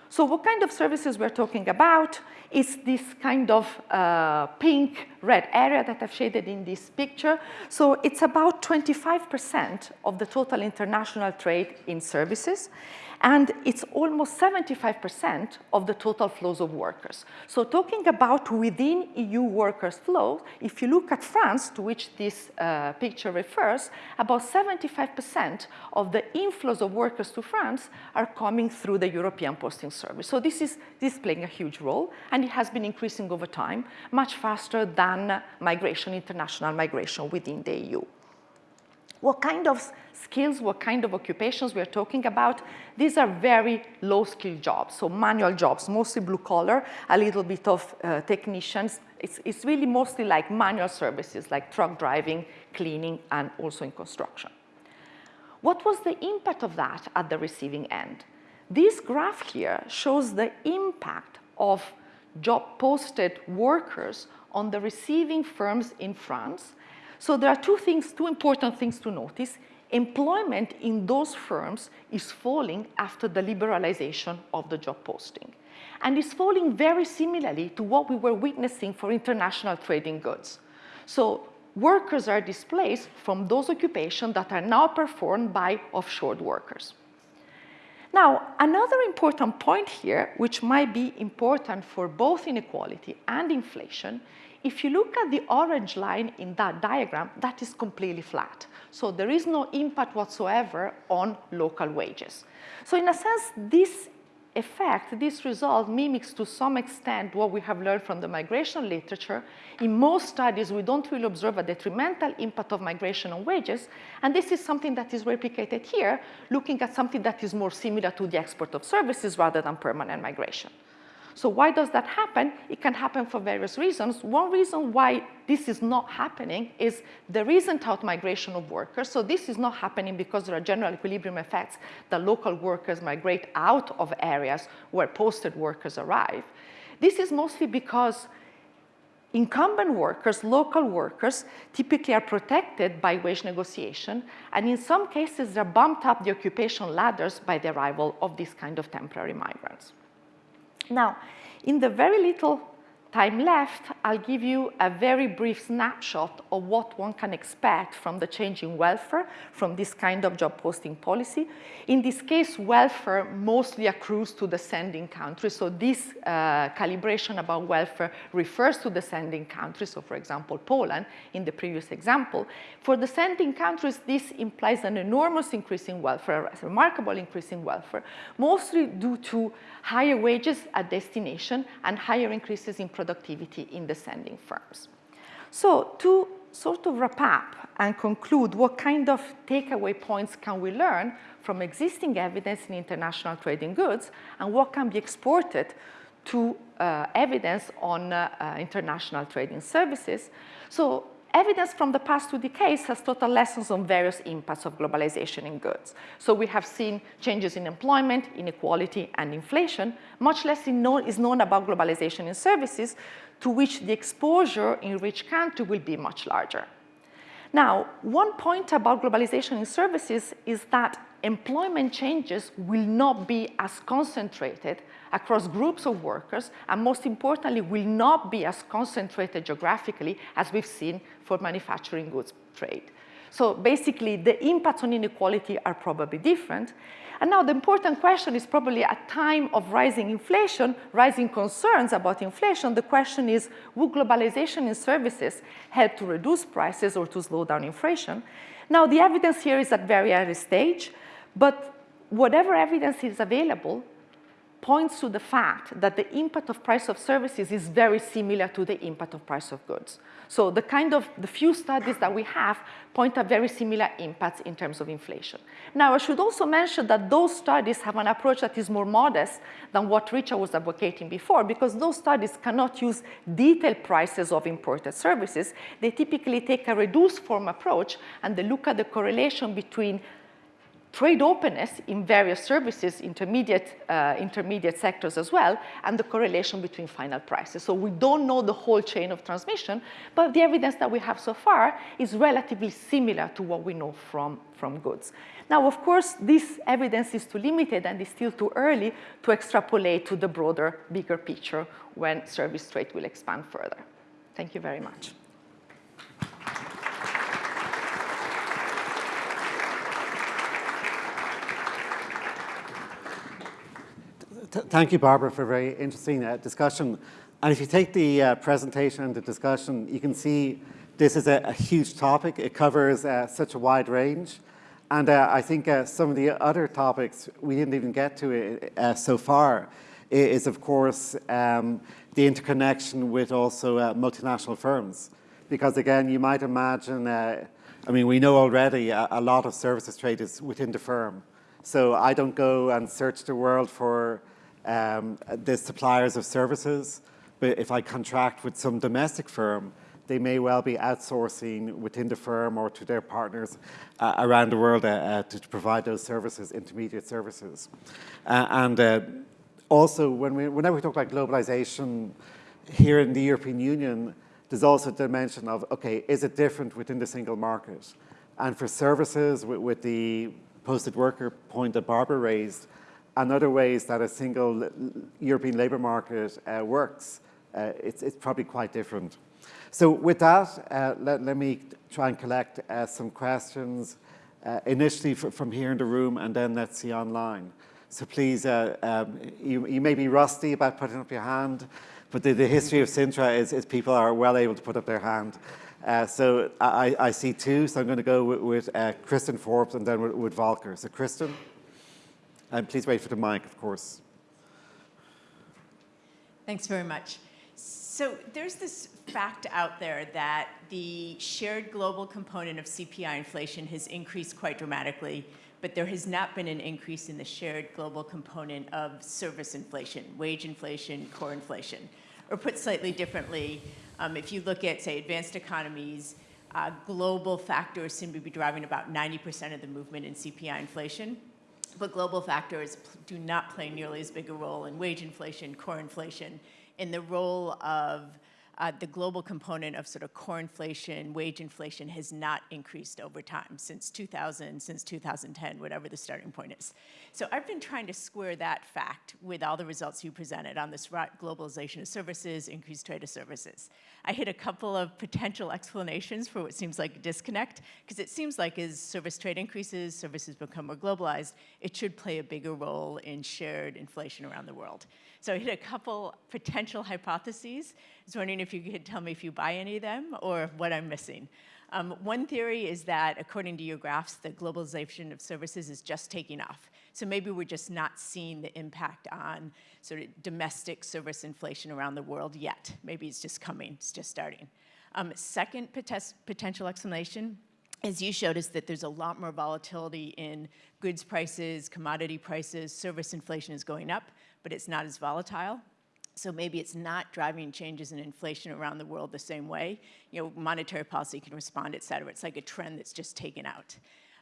So what kind of services we're talking about is this kind of uh, pink red area that I've shaded in this picture. So it's about 25% of the total international trade in services and it's almost 75% of the total flows of workers. So talking about within EU workers flows, if you look at France, to which this uh, picture refers, about 75% of the inflows of workers to France are coming through the European Posting Service. So this is, this is playing a huge role, and it has been increasing over time, much faster than migration, international migration within the EU. What kind of skills, what kind of occupations we are talking about? These are very low-skilled jobs, so manual jobs, mostly blue-collar, a little bit of uh, technicians. It's, it's really mostly like manual services, like truck driving, cleaning, and also in construction. What was the impact of that at the receiving end? This graph here shows the impact of job posted workers on the receiving firms in France so there are two things, two important things to notice. Employment in those firms is falling after the liberalization of the job posting. And is falling very similarly to what we were witnessing for international trading goods. So workers are displaced from those occupations that are now performed by offshore workers. Now, another important point here, which might be important for both inequality and inflation, if you look at the orange line in that diagram, that is completely flat. So there is no impact whatsoever on local wages. So in a sense, this effect, this result mimics to some extent what we have learned from the migration literature. In most studies, we don't really observe a detrimental impact of migration on wages, and this is something that is replicated here, looking at something that is more similar to the export of services rather than permanent migration. So why does that happen? It can happen for various reasons. One reason why this is not happening is there isn't out migration of workers. So this is not happening because there are general equilibrium effects that local workers migrate out of areas where posted workers arrive. This is mostly because Incumbent workers, local workers, typically are protected by wage negotiation, and in some cases, they're bumped up the occupation ladders by the arrival of these kind of temporary migrants. Now, in the very little time left, I'll give you a very brief snapshot of what one can expect from the change in welfare from this kind of job posting policy. In this case, welfare mostly accrues to the sending country. So this uh, calibration about welfare refers to the sending country. So for example, Poland in the previous example. For the sending countries, this implies an enormous increase in welfare, a remarkable increase in welfare, mostly due to higher wages at destination and higher increases in productivity in the sending firms. So to sort of wrap up and conclude what kind of takeaway points can we learn from existing evidence in international trading goods and what can be exported to uh, evidence on uh, uh, international trading services. So Evidence from the past two decades has taught us lessons on various impacts of globalization in goods. So we have seen changes in employment, inequality, and inflation. Much less is known about globalization in services, to which the exposure in rich countries will be much larger. Now, one point about globalization in services is that employment changes will not be as concentrated across groups of workers, and most importantly, will not be as concentrated geographically as we've seen for manufacturing goods trade. So basically, the impacts on inequality are probably different. And now the important question is probably at a time of rising inflation, rising concerns about inflation, the question is, will globalization in services help to reduce prices or to slow down inflation? Now, the evidence here is at very early stage, but whatever evidence is available, points to the fact that the impact of price of services is very similar to the impact of price of goods. So the kind of, the few studies that we have point at very similar impacts in terms of inflation. Now, I should also mention that those studies have an approach that is more modest than what Richard was advocating before, because those studies cannot use detailed prices of imported services. They typically take a reduced form approach and they look at the correlation between trade openness in various services, intermediate, uh, intermediate sectors as well, and the correlation between final prices. So we don't know the whole chain of transmission, but the evidence that we have so far is relatively similar to what we know from, from goods. Now, of course, this evidence is too limited and is still too early to extrapolate to the broader, bigger picture when service trade will expand further. Thank you very much. Thank you, Barbara, for a very interesting uh, discussion. And if you take the uh, presentation and the discussion, you can see this is a, a huge topic. It covers uh, such a wide range. And uh, I think uh, some of the other topics we didn't even get to uh, so far is, of course, um, the interconnection with also multinational firms. Because again, you might imagine, I mean, we know already a, a lot of services trade is within the firm. So I don't go and search the world for um, the suppliers of services. But if I contract with some domestic firm, they may well be outsourcing within the firm or to their partners uh, around the world uh, uh, to provide those services, intermediate services. Uh, and uh, also, when we, whenever we talk about globalization here in the European Union, there's also a dimension of, okay, is it different within the single market? And for services, with, with the posted worker point that Barbara raised, and other ways that a single European labour market uh, works, uh, it's, it's, probably quite different. So with that, uh, let, let, me try and collect uh, some questions uh, initially from here in the room and then let's see online. So please, uh, um, you, you, may be rusty about putting up your hand, but the, the history of Sintra is, is, people are well able to put up their hand. so I, I, see two, so I'm going to go with, with Kristin Forbes and then with, with Volker. So Kristin. And please wait for the mic, of course. Thanks very much. So there's this fact out there that the shared global component of CPI inflation has increased quite dramatically, but there has not been an increase in the shared global component of service inflation, wage inflation, core inflation. Or put slightly differently, um, if you look at, say, advanced economies, uh, global factors seem to be driving about 90% of the movement in CPI inflation but global factors do not play nearly as big a role in wage inflation, core inflation, in the role of uh, the global component of sort of core inflation, wage inflation has not increased over time since 2000, since 2010, whatever the starting point is. So I've been trying to square that fact with all the results you presented on this globalization of services, increased trade of services. I hit a couple of potential explanations for what seems like a disconnect, because it seems like as service trade increases, services become more globalized, it should play a bigger role in shared inflation around the world. So I hit a couple potential hypotheses. I was wondering if you could tell me if you buy any of them or what I'm missing. Um, one theory is that, according to your graphs, the globalization of services is just taking off. So maybe we're just not seeing the impact on sort of domestic service inflation around the world yet. Maybe it's just coming, it's just starting. Um, second potential explanation as you showed us that there's a lot more volatility in goods prices, commodity prices, service inflation is going up but it's not as volatile. So maybe it's not driving changes in inflation around the world the same way. You know, monetary policy can respond, et cetera. It's like a trend that's just taken out.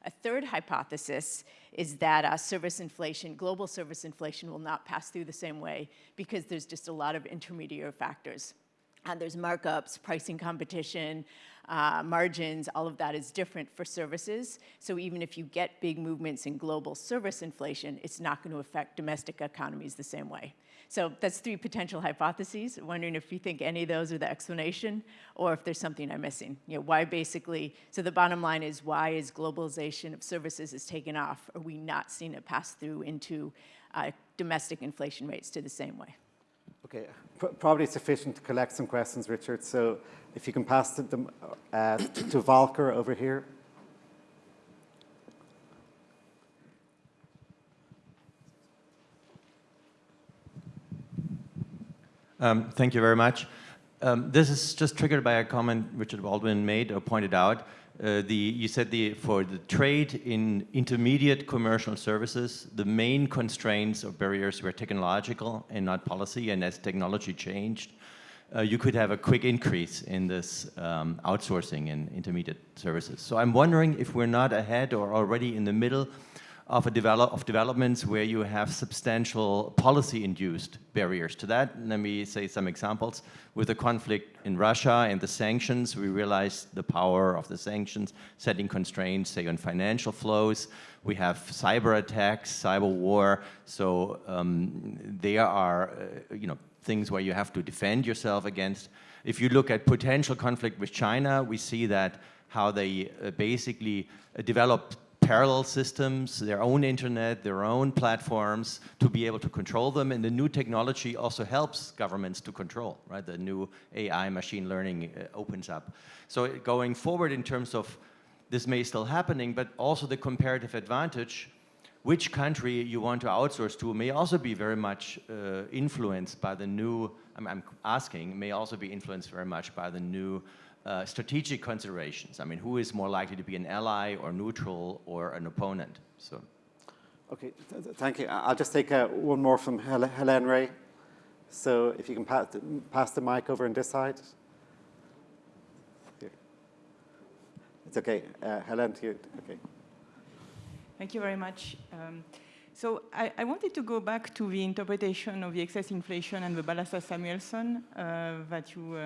A third hypothesis is that uh, service inflation, global service inflation will not pass through the same way because there's just a lot of intermediary factors. Uh, there's markups, pricing competition, uh, margins, all of that is different for services. So even if you get big movements in global service inflation, it's not going to affect domestic economies the same way. So that's three potential hypotheses. Wondering if you think any of those are the explanation or if there's something I'm missing. You know, why basically, so the bottom line is why is globalization of services is taken off? Are we not seeing it pass through into uh, domestic inflation rates to the same way? Okay, probably sufficient to collect some questions, Richard. So if you can pass them uh, to Volker over here. Um, thank you very much. Um, this is just triggered by a comment Richard Baldwin made or pointed out. Uh, the, you said the, for the trade in intermediate commercial services, the main constraints or barriers were technological and not policy, and as technology changed, uh, you could have a quick increase in this um, outsourcing in intermediate services. So I'm wondering if we're not ahead or already in the middle of, a develop, of developments where you have substantial policy-induced barriers to that. Let me say some examples. With the conflict in Russia and the sanctions, we realized the power of the sanctions, setting constraints, say, on financial flows. We have cyber attacks, cyber war. So um, there are, uh, you know, things where you have to defend yourself against. If you look at potential conflict with China, we see that how they uh, basically uh, develop parallel systems, their own internet, their own platforms to be able to control them. And the new technology also helps governments to control, right? The new AI machine learning uh, opens up. So going forward in terms of this may still happening, but also the comparative advantage, which country you want to outsource to may also be very much uh, influenced by the new, I'm, I'm asking, may also be influenced very much by the new uh, strategic considerations. I mean, who is more likely to be an ally or neutral or an opponent? So. Okay, th th thank you. I'll just take uh, one more from Hel Helene Rey. So if you can pass the, pass the mic over on this side. Here. It's okay. Uh, Helen, to you. Okay. Thank you very much. Um, so I, I, wanted to go back to the interpretation of the excess inflation and the Balassa-Samuelson uh, that you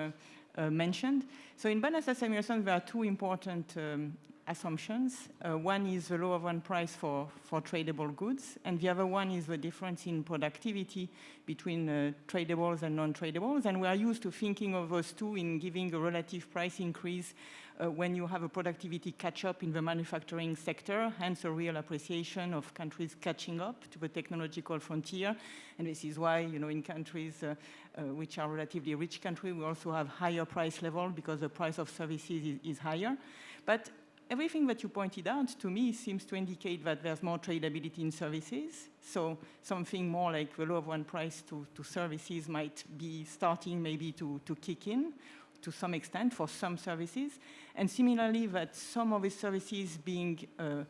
uh, mentioned. So in Balassa-Samuelson, there are two important um, assumptions. Uh, one is the law of one price for, for tradable goods, and the other one is the difference in productivity between uh, tradables and non-tradables. And we are used to thinking of those two in giving a relative price increase uh, when you have a productivity catch-up in the manufacturing sector, hence a real appreciation of countries catching up to the technological frontier. And this is why, you know, in countries uh, uh, which are relatively rich countries, we also have higher price level because the price of services is, is higher. But everything that you pointed out to me seems to indicate that there's more tradability in services. So something more like the law of one price to, to services might be starting maybe to, to kick in to some extent for some services. And similarly, that some of these services being uh,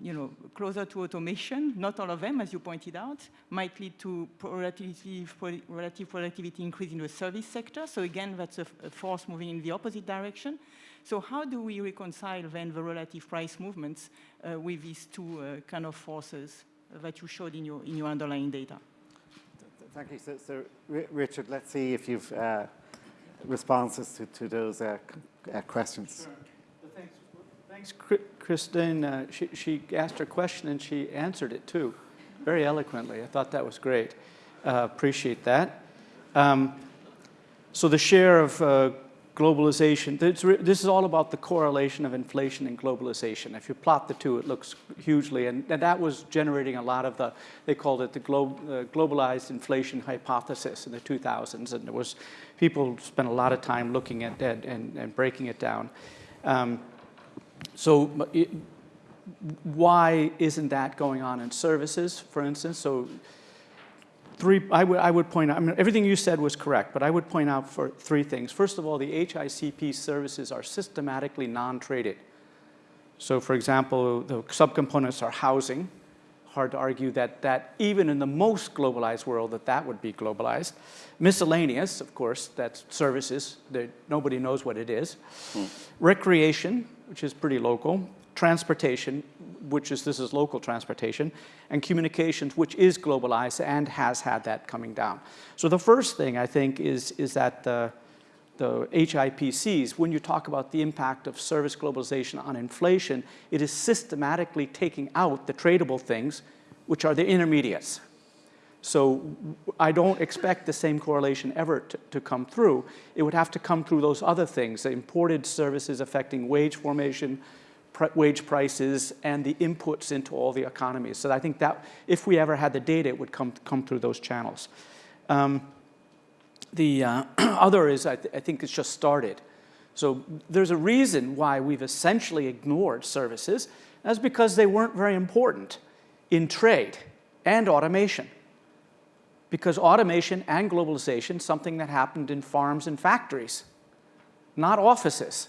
you know, closer to automation, not all of them, as you pointed out, might lead to relative, relative productivity increase in the service sector. So again, that's a, a, force moving in the opposite direction. So how do we reconcile then the relative price movements uh, with these two uh, kind of forces that you showed in your, in your underlying data? Thank you. So, so Richard, let's see if you've uh, responses to, to those uh, uh, questions. Sure. Well, thanks, thanks, Christine. Uh, she, she, asked her question and she answered it too, very eloquently. I thought that was great. Uh, appreciate that. Um, so the share of uh, globalization, this is all about the correlation of inflation and globalization. If you plot the two, it looks hugely, and, and that was generating a lot of the, they called it the glo uh, globalized inflation hypothesis in the 2000s, and there was, people spent a lot of time looking at that and, and breaking it down. Um, so it, why isn't that going on in services, for instance? So three, I, I would point out, I mean, everything you said was correct, but I would point out for three things. First of all, the HICP services are systematically non-traded. So for example, the subcomponents are housing. Hard to argue that, that even in the most globalized world that that would be globalized. Miscellaneous, of course, that's services. That nobody knows what it is. Hmm. Recreation, which is pretty local. Transportation, which is, this is local transportation, and communications, which is globalized and has had that coming down. So the first thing I think is, is that the, the HIPCs, when you talk about the impact of service globalization on inflation, it is systematically taking out the tradable things, which are the intermediates. So I don't expect the same correlation ever to, to, come through. It would have to come through those other things, the imported services affecting wage formation, wage prices, and the inputs into all the economies. So I think that if we ever had the data, it would come, come through those channels. Um, the uh, other is, I, th I think it's just started. So there's a reason why we've essentially ignored services. That's because they weren't very important in trade and automation because automation and globalization, something that happened in farms and factories, not offices.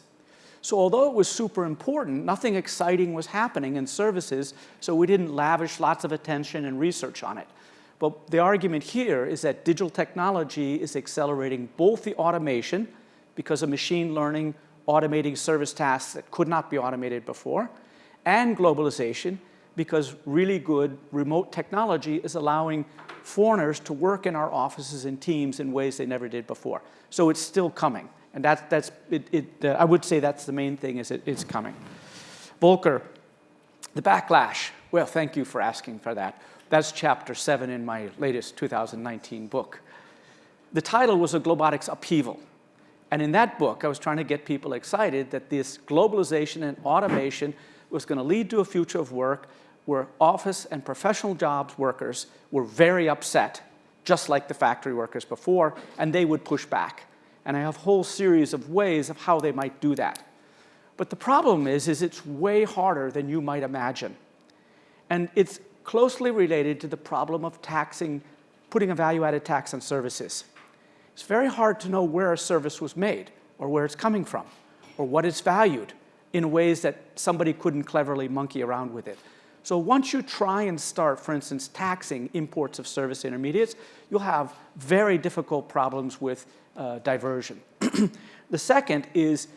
So although it was super important, nothing exciting was happening in services, so we didn't lavish lots of attention and research on it. But the argument here is that digital technology is accelerating both the automation, because of machine learning automating service tasks that could not be automated before, and globalization, because really good remote technology is allowing foreigners to work in our offices and teams in ways they never did before. So it's still coming. And that's, that's it, it uh, I would say that's the main thing is it, it's coming. Volker, the backlash. Well, thank you for asking for that. That's chapter seven in my latest 2019 book. The title was A Globotics Upheaval. And in that book, I was trying to get people excited that this globalization and automation was going to lead to a future of work where office and professional jobs workers were very upset, just like the factory workers before, and they would push back. And I have a whole series of ways of how they might do that. But the problem is, is it's way harder than you might imagine. And it's closely related to the problem of taxing, putting a value-added tax on services. It's very hard to know where a service was made, or where it's coming from, or what it's valued in ways that somebody couldn't cleverly monkey around with it. So once you try and start, for instance, taxing imports of service intermediates, you'll have very difficult problems with uh, diversion. the second is,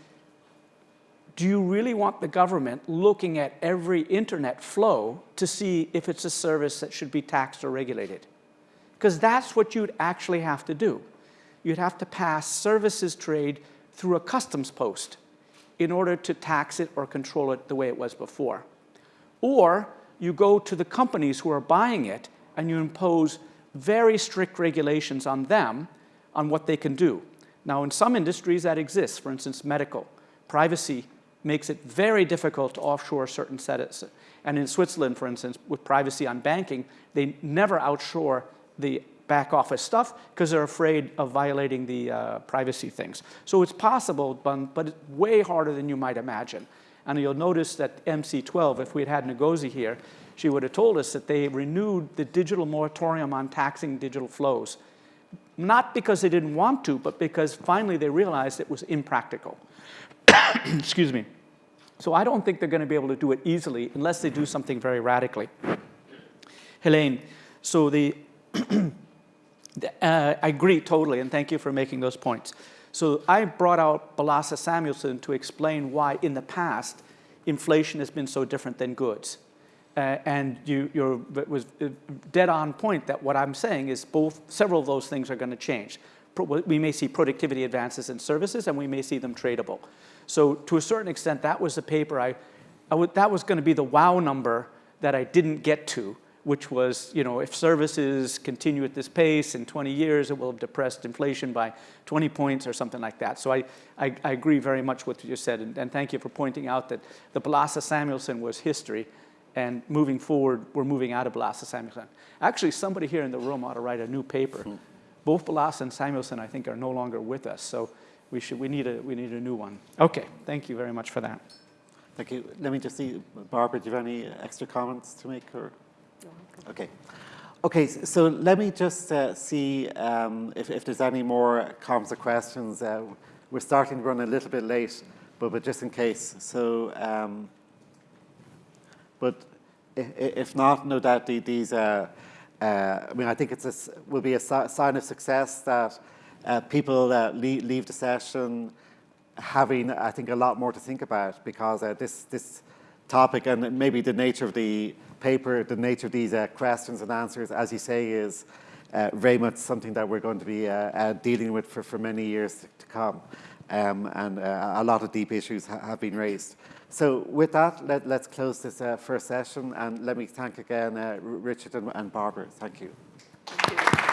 do you really want the government looking at every internet flow to see if it's a service that should be taxed or regulated? Because that's what you'd actually have to do. You'd have to pass services trade through a customs post in order to tax it or control it the way it was before. Or you go to the companies who are buying it and you impose very strict regulations on them on what they can do. Now, in some industries that exists, for instance, medical, privacy makes it very difficult to offshore certain settings. And in Switzerland, for instance, with privacy on banking, they never outshore the back office stuff because they're afraid of violating the uh, privacy things. So it's possible, but, but it's way harder than you might imagine. And you'll notice that MC12, if we had had Ngozi here, she would have told us that they renewed the digital moratorium on taxing digital flows. Not because they didn't want to, but because finally they realized it was impractical. Excuse me. So I don't think they're going to be able to do it easily unless they do something very radically. Helene, so the, uh, I agree totally, and thank you for making those points. So I brought out Balassa Samuelson to explain why in the past inflation has been so different than goods. Uh, and you you're, was uh, dead on point that what I'm saying is both, several of those things are going to change. Pro we may see productivity advances in services and we may see them tradable. So to a certain extent, that was the paper I, I that was going to be the wow number that I didn't get to which was, you know, if services continue at this pace in 20 years, it will have depressed inflation by 20 points or something like that. So I, I, I agree very much with what you said, and, and, thank you for pointing out that the Balassa Samuelson was history, and moving forward, we're moving out of Balassa Samuelson. Actually, somebody here in the room ought to write a new paper. Mm. Both Balassa and Samuelson, I think, are no longer with us, so we, should, we, need a, we need a new one. Okay, thank you very much for that. Thank you. Let me just see, Barbara, do you have any extra comments to make? Or? Okay. Okay, so let me just uh, see um, if, if, there's any more comments or questions. Uh, we're starting to run a little bit late, but, but just in case. So, um, but if not, no doubt these, uh, uh, I mean, I think it's will be a sign of success that uh, people leave, leave, the session having, I think, a lot more to think about because uh, this, this topic and maybe the nature of the paper, the nature of these uh, questions and answers, as you say, is uh, very much something that we're going to be uh, dealing with for, for many years to come. Um, and a lot of deep issues ha have been raised. So with that, let, us close this first session and let me thank again Richard and, and Barbara. Thank you.